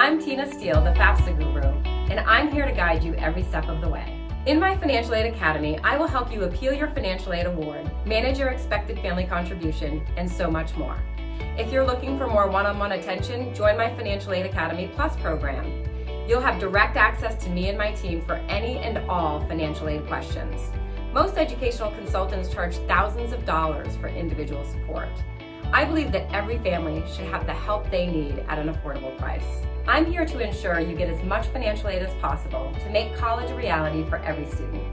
I'm Tina Steele, the FAFSA guru, and I'm here to guide you every step of the way. In my Financial Aid Academy, I will help you appeal your financial aid award, manage your expected family contribution, and so much more. If you're looking for more one-on-one -on -one attention, join my Financial Aid Academy Plus program. You'll have direct access to me and my team for any and all financial aid questions. Most educational consultants charge thousands of dollars for individual support. I believe that every family should have the help they need at an affordable price. I'm here to ensure you get as much financial aid as possible to make college a reality for every student.